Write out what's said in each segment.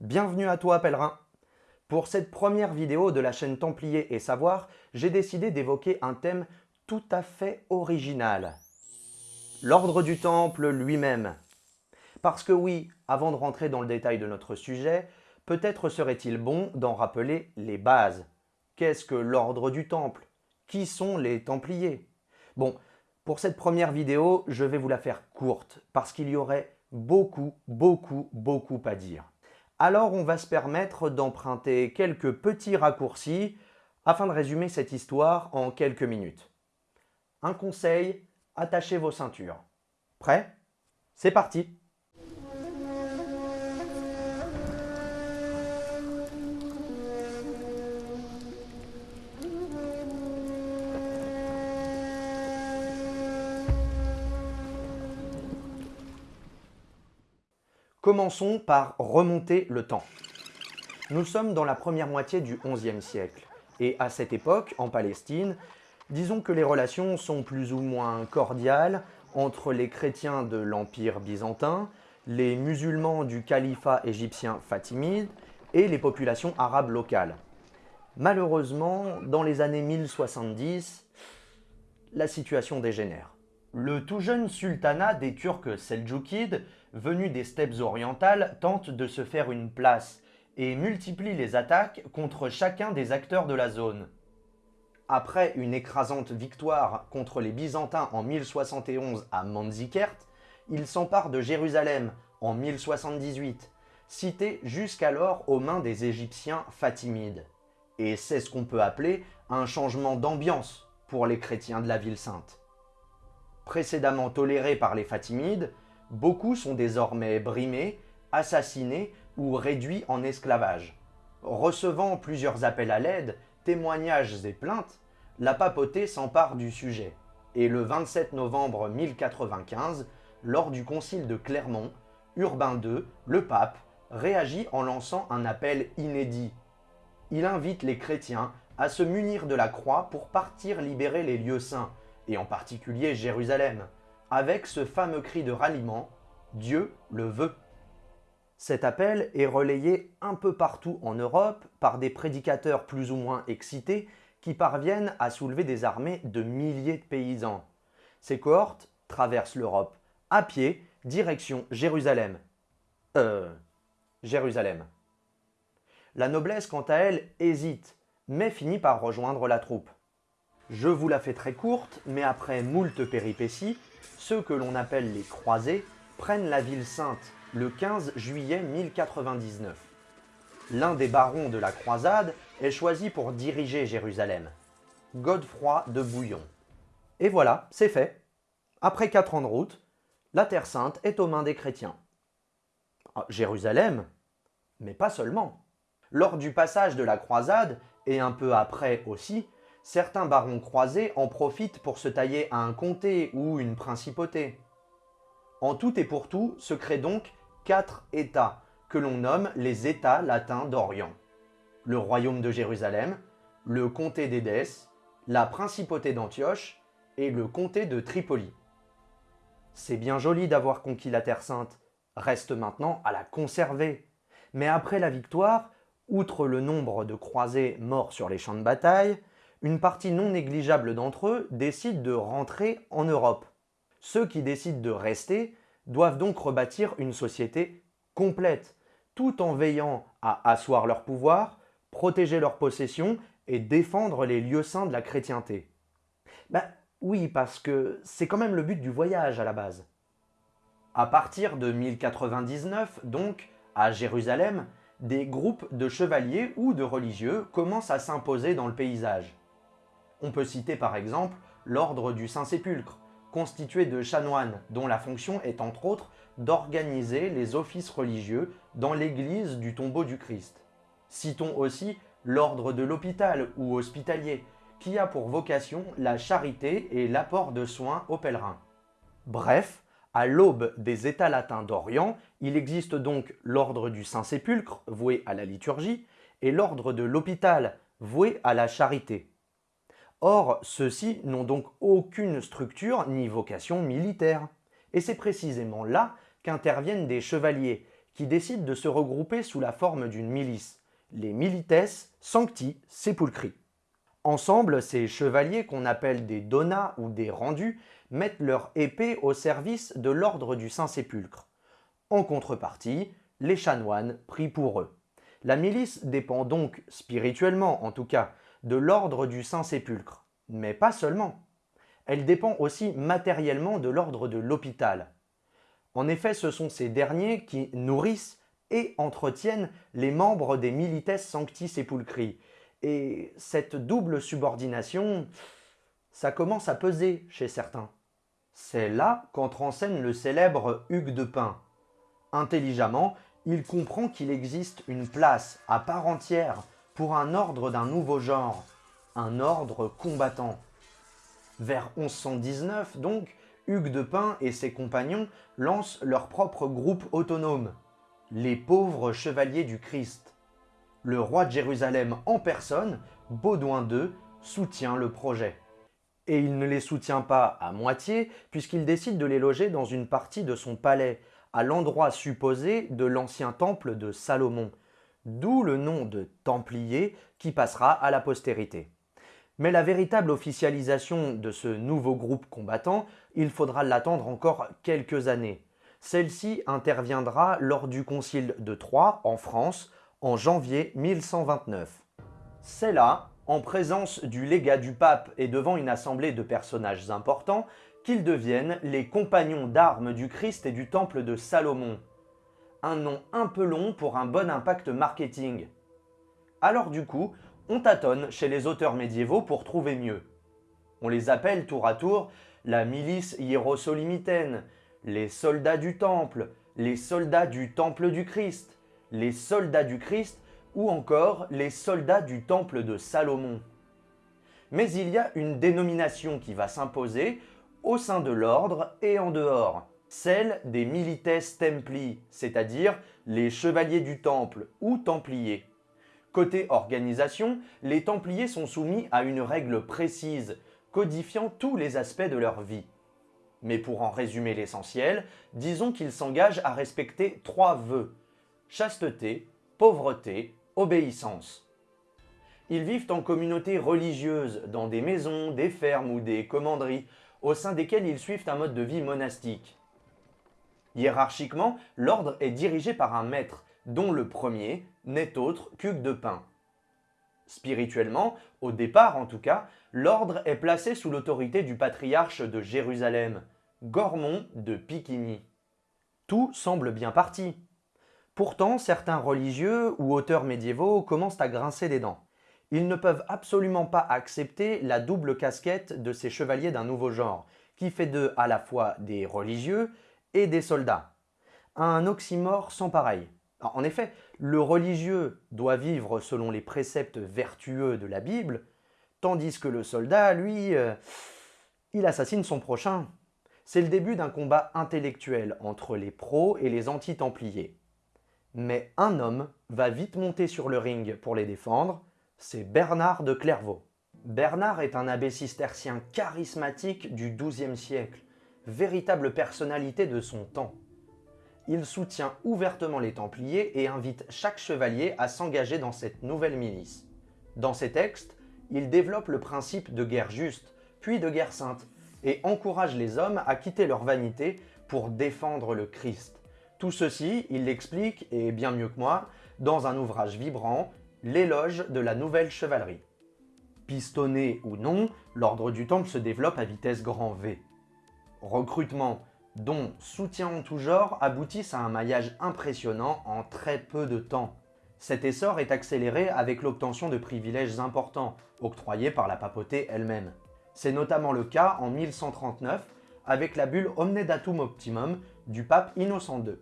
Bienvenue à toi pèlerin Pour cette première vidéo de la chaîne Templier et Savoir, j'ai décidé d'évoquer un thème tout à fait original. L'ordre du Temple lui-même. Parce que oui, avant de rentrer dans le détail de notre sujet, peut-être serait-il bon d'en rappeler les bases. Qu'est-ce que l'ordre du Temple? Qui sont les Templiers? Bon, pour cette première vidéo, je vais vous la faire courte, parce qu'il y aurait beaucoup, beaucoup, beaucoup à dire. Alors on va se permettre d'emprunter quelques petits raccourcis afin de résumer cette histoire en quelques minutes. Un conseil, attachez vos ceintures. Prêt? C'est parti Commençons par remonter le temps. Nous sommes dans la première moitié du XIe siècle, et à cette époque, en Palestine, disons que les relations sont plus ou moins cordiales entre les chrétiens de l'Empire byzantin, les musulmans du califat égyptien fatimide et les populations arabes locales. Malheureusement, dans les années 1070, la situation dégénère. Le tout jeune sultanat des Turcs seldjoukides venu des steppes orientales, tente de se faire une place et multiplie les attaques contre chacun des acteurs de la zone. Après une écrasante victoire contre les Byzantins en 1071 à Manzikert, il s'empare de Jérusalem en 1078, cité jusqu'alors aux mains des Égyptiens fatimides. Et c'est ce qu'on peut appeler un changement d'ambiance pour les chrétiens de la ville sainte. Précédemment tolérés par les Fatimides, beaucoup sont désormais brimés, assassinés ou réduits en esclavage. Recevant plusieurs appels à l'aide, témoignages et plaintes, la papauté s'empare du sujet. Et le 27 novembre 1095, lors du concile de Clermont, Urbain II, le pape, réagit en lançant un appel inédit. Il invite les chrétiens à se munir de la croix pour partir libérer les lieux saints, et en particulier Jérusalem avec ce fameux cri de ralliement « Dieu le veut ». Cet appel est relayé un peu partout en Europe par des prédicateurs plus ou moins excités qui parviennent à soulever des armées de milliers de paysans. Ces cohortes traversent l'Europe à pied, direction Jérusalem. Euh... Jérusalem. La noblesse, quant à elle, hésite, mais finit par rejoindre la troupe. Je vous la fais très courte, mais après moult péripéties, ceux que l'on appelle les croisés prennent la ville sainte le 15 juillet 1099. L'un des barons de la croisade est choisi pour diriger Jérusalem, Godefroy de Bouillon. Et voilà, c'est fait. Après quatre ans de route, la Terre Sainte est aux mains des chrétiens. Ah, Jérusalem Mais pas seulement. Lors du passage de la croisade, et un peu après aussi, certains barons croisés en profitent pour se tailler un comté ou une principauté. En tout et pour tout se créent donc quatre États, que l'on nomme les États latins d'Orient. Le royaume de Jérusalem, le comté d'Édesse, la principauté d'Antioche et le comté de Tripoli. C'est bien joli d'avoir conquis la Terre Sainte, reste maintenant à la conserver. Mais après la victoire, outre le nombre de croisés morts sur les champs de bataille, une partie non négligeable d'entre eux décide de rentrer en Europe. Ceux qui décident de rester doivent donc rebâtir une société complète, tout en veillant à asseoir leur pouvoir, protéger leurs possessions et défendre les lieux saints de la chrétienté. Ben oui, parce que c'est quand même le but du voyage à la base. À partir de 1099, donc, à Jérusalem, des groupes de chevaliers ou de religieux commencent à s'imposer dans le paysage. On peut citer par exemple l'ordre du Saint-Sépulcre, constitué de chanoines dont la fonction est entre autres d'organiser les offices religieux dans l'église du tombeau du Christ. Citons aussi l'ordre de l'hôpital ou hospitalier, qui a pour vocation la charité et l'apport de soins aux pèlerins. Bref, à l'aube des États latins d'Orient, il existe donc l'ordre du Saint-Sépulcre, voué à la liturgie, et l'ordre de l'hôpital, voué à la charité. Or, ceux-ci n'ont donc aucune structure ni vocation militaire. Et c'est précisément là qu'interviennent des chevaliers, qui décident de se regrouper sous la forme d'une milice, les Milites Sancti Sepulcri. Ensemble, ces chevaliers qu'on appelle des donats ou des rendus mettent leur épée au service de l'ordre du Saint-Sépulcre. En contrepartie, les chanoines prient pour eux. La milice dépend donc, spirituellement en tout cas, de l'ordre du Saint-Sépulcre, mais pas seulement. Elle dépend aussi matériellement de l'ordre de l'hôpital. En effet, ce sont ces derniers qui nourrissent et entretiennent les membres des Milites Sancti Sepulcri. Et cette double subordination, ça commence à peser chez certains. C'est là qu'entre en scène le célèbre Hugues de Pin. Intelligemment, il comprend qu'il existe une place à part entière pour un ordre d'un nouveau genre, un ordre combattant. Vers 1119 donc, Hugues de Pin et ses compagnons lancent leur propre groupe autonome, les pauvres chevaliers du Christ. Le roi de Jérusalem en personne, Baudouin II, soutient le projet. Et il ne les soutient pas à moitié, puisqu'il décide de les loger dans une partie de son palais, à l'endroit supposé de l'ancien temple de Salomon, d'où le nom de Templier qui passera à la postérité. Mais la véritable officialisation de ce nouveau groupe combattant, il faudra l'attendre encore quelques années. Celle-ci interviendra lors du concile de Troyes en France en janvier 1129. C'est là, en présence du légat du pape et devant une assemblée de personnages importants, qu'ils deviennent les compagnons d'armes du Christ et du temple de Salomon. Un nom un peu long pour un bon impact marketing. Alors du coup, on tâtonne chez les auteurs médiévaux pour trouver mieux. On les appelle tour à tour la milice hiérosolymitaine, les soldats du temple, les soldats du temple du Christ, les soldats du Christ ou encore les soldats du temple de Salomon. Mais il y a une dénomination qui va s'imposer au sein de l'ordre et en dehors, celle des milites templi, c'est-à-dire les chevaliers du temple ou templiers. Côté organisation, les templiers sont soumis à une règle précise, codifiant tous les aspects de leur vie. Mais pour en résumer l'essentiel, disons qu'ils s'engagent à respecter trois vœux chasteté, pauvreté, obéissance. Ils vivent en communauté religieuse, dans des maisons, des fermes ou des commanderies, au sein desquelles ils suivent un mode de vie monastique. Hiérarchiquement, l'ordre est dirigé par un maître, dont le premier n'est autre qu'Hugues de Pin. Spirituellement, au départ en tout cas, l'ordre est placé sous l'autorité du patriarche de Jérusalem, Gormon de Piquigny. Tout semble bien parti. Pourtant, certains religieux ou auteurs médiévaux commencent à grincer des dents. Ils ne peuvent absolument pas accepter la double casquette de ces chevaliers d'un nouveau genre, qui fait d'eux à la fois des religieux et des soldats. Un oxymore sans pareil. En effet, le religieux doit vivre selon les préceptes vertueux de la Bible, tandis que le soldat, lui, euh, il assassine son prochain. C'est le début d'un combat intellectuel entre les pros et les anti-templiers. Mais un homme va vite monter sur le ring pour les défendre, c'est Bernard de Clairvaux. Bernard est un abbé cistercien charismatique du XIIe siècle, véritable personnalité de son temps. Il soutient ouvertement les Templiers et invite chaque chevalier à s'engager dans cette nouvelle milice. Dans ses textes, il développe le principe de guerre juste, puis de guerre sainte, et encourage les hommes à quitter leur vanité pour défendre le Christ. Tout ceci, il l'explique, et bien mieux que moi, dans un ouvrage vibrant, L'éloge de la nouvelle chevalerie. Pistonné ou non, l'ordre du temple se développe à vitesse grand V. Recrutement, dont soutien en tout genre aboutissent à un maillage impressionnant en très peu de temps. Cet essor est accéléré avec l'obtention de privilèges importants, octroyés par la papauté elle-même. C'est notamment le cas en 1139 avec la bulle Omne Datum Optimum du pape Innocent II.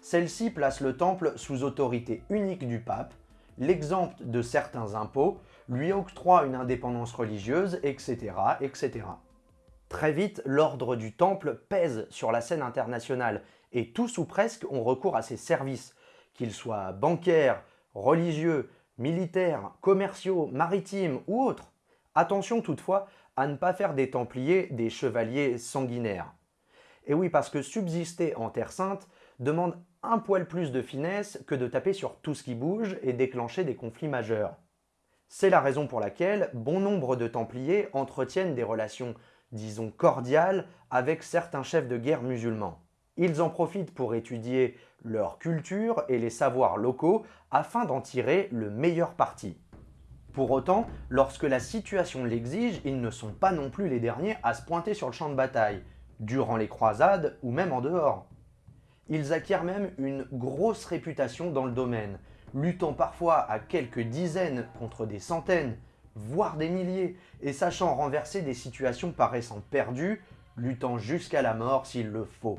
Celle-ci place le temple sous autorité unique du pape, l'exempte de certains impôts, lui octroie une indépendance religieuse, etc. etc. Très vite, l'ordre du temple pèse sur la scène internationale et tous ou presque ont recours à ses services, qu'ils soient bancaires, religieux, militaires, commerciaux, maritimes ou autres. Attention toutefois à ne pas faire des Templiers des chevaliers sanguinaires. Et oui, parce que subsister en Terre Sainte demande un poil plus de finesse que de taper sur tout ce qui bouge et déclencher des conflits majeurs. C'est la raison pour laquelle bon nombre de Templiers entretiennent des relations, disons, cordiales avec certains chefs de guerre musulmans. Ils en profitent pour étudier leur culture et les savoirs locaux afin d'en tirer le meilleur parti. Pour autant, lorsque la situation l'exige, ils ne sont pas non plus les derniers à se pointer sur le champ de bataille, durant les croisades ou même en dehors. Ils acquièrent même une grosse réputation dans le domaine, luttant parfois à quelques dizaines contre des centaines, voire des milliers, et sachant renverser des situations paraissant perdues, luttant jusqu'à la mort s'il le faut.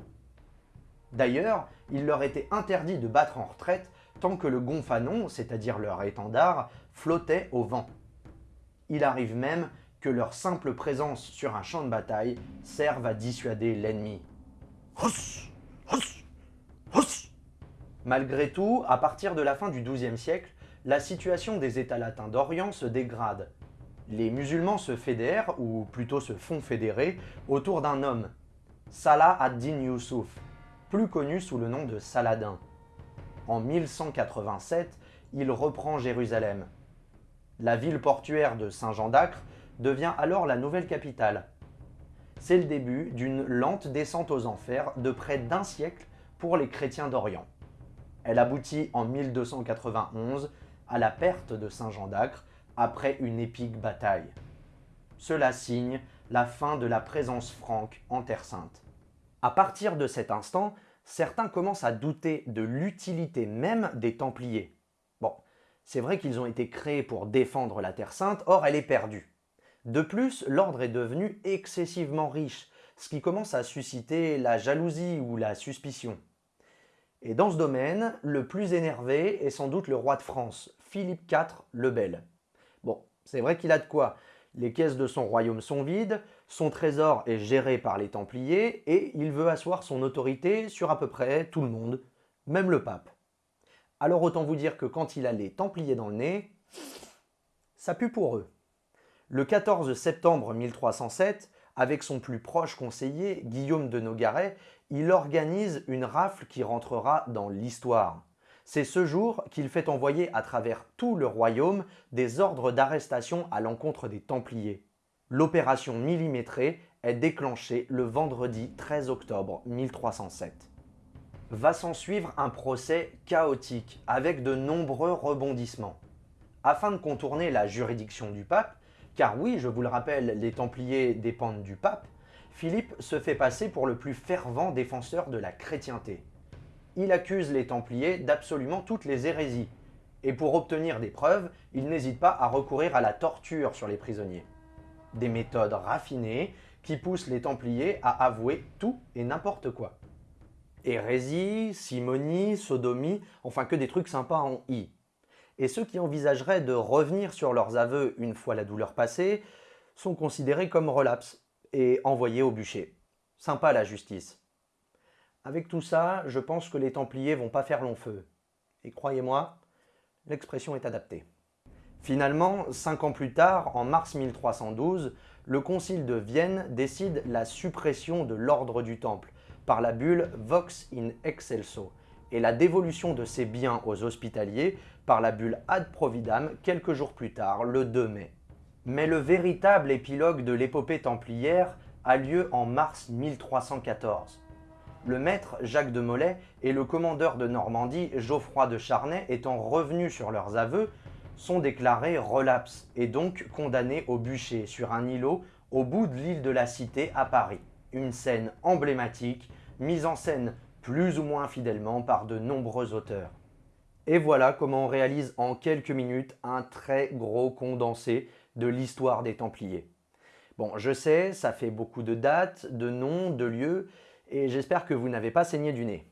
D'ailleurs, il leur était interdit de battre en retraite tant que le gonfanon, c'est-à-dire leur étendard, flottait au vent. Il arrive même que leur simple présence sur un champ de bataille serve à dissuader l'ennemi. Malgré tout, à partir de la fin du XIIe siècle, la situation des États latins d'Orient se dégrade. Les musulmans se fédèrent, ou plutôt se font fédérer, autour d'un homme, Salah ad-Din Yusuf, plus connu sous le nom de Saladin. En 1187, il reprend Jérusalem. La ville portuaire de Saint-Jean d'Acre devient alors la nouvelle capitale. C'est le début d'une lente descente aux enfers de près d'un siècle pour les chrétiens d'Orient. Elle aboutit en 1291 la perte de Saint-Jean d'Acre après une épique bataille. Cela signe la fin de la présence franque en Terre Sainte. À partir de cet instant, certains commencent à douter de l'utilité même des Templiers. Bon, c'est vrai qu'ils ont été créés pour défendre la Terre Sainte, or elle est perdue. De plus, l'ordre est devenu excessivement riche, ce qui commence à susciter la jalousie ou la suspicion. Et dans ce domaine, le plus énervé est sans doute le roi de France, Philippe IV le Bel. Bon, c'est vrai qu'il a de quoi. Les caisses de son royaume sont vides, son trésor est géré par les Templiers et il veut asseoir son autorité sur à peu près tout le monde, même le pape. Alors autant vous dire que quand il a les Templiers dans le nez, ça pue pour eux. Le 14 septembre 1307, avec son plus proche conseiller, Guillaume de Nogaret, il organise une rafle qui rentrera dans l'histoire. C'est ce jour qu'il fait envoyer à travers tout le royaume des ordres d'arrestation à l'encontre des Templiers. L'opération millimétrée est déclenchée le vendredi 13 octobre 1307. Va s'en suivre un procès chaotique avec de nombreux rebondissements. Afin de contourner la juridiction du pape, car oui, je vous le rappelle, les Templiers dépendent du pape, Philippe se fait passer pour le plus fervent défenseur de la chrétienté. Il accuse les Templiers d'absolument toutes les hérésies, et pour obtenir des preuves, il n'hésite pas à recourir à la torture sur les prisonniers des méthodes raffinées qui poussent les Templiers à avouer tout et n'importe quoi. Hérésie, simonie, sodomie, enfin que des trucs sympas en i. Et ceux qui envisageraient de revenir sur leurs aveux une fois la douleur passée sont considérés comme relapses et envoyés au bûcher. Sympa la justice. Avec tout ça, je pense que les Templiers vont pas faire long feu. Et croyez-moi, l'expression est adaptée. Finalement, cinq ans plus tard, en mars 1312, le concile de Vienne décide la suppression de l'ordre du Temple par la bulle Vox in Excelso et la dévolution de ses biens aux hospitaliers par la bulle Ad Providam quelques jours plus tard, le 2 mai. Mais le véritable épilogue de l'épopée templière a lieu en mars 1314. Le maître Jacques de Molay et le commandeur de Normandie Geoffroy de Charnay étant revenus sur leurs aveux, sont déclarés relapses et donc condamnés au bûcher sur un îlot au bout de l'île de la Cité à Paris. Une scène emblématique, mise en scène plus ou moins fidèlement par de nombreux auteurs. Et voilà comment on réalise en quelques minutes un très gros condensé de l'histoire des Templiers. Bon, je sais, ça fait beaucoup de dates, de noms, de lieux, et j'espère que vous n'avez pas saigné du nez.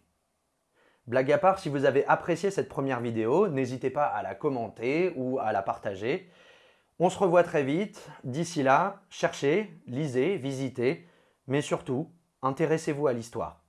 Blague à part, si vous avez apprécié cette première vidéo, n'hésitez pas à la commenter ou à la partager. On se revoit très vite. D'ici là, cherchez, lisez, visitez, mais surtout, intéressez-vous à l'histoire.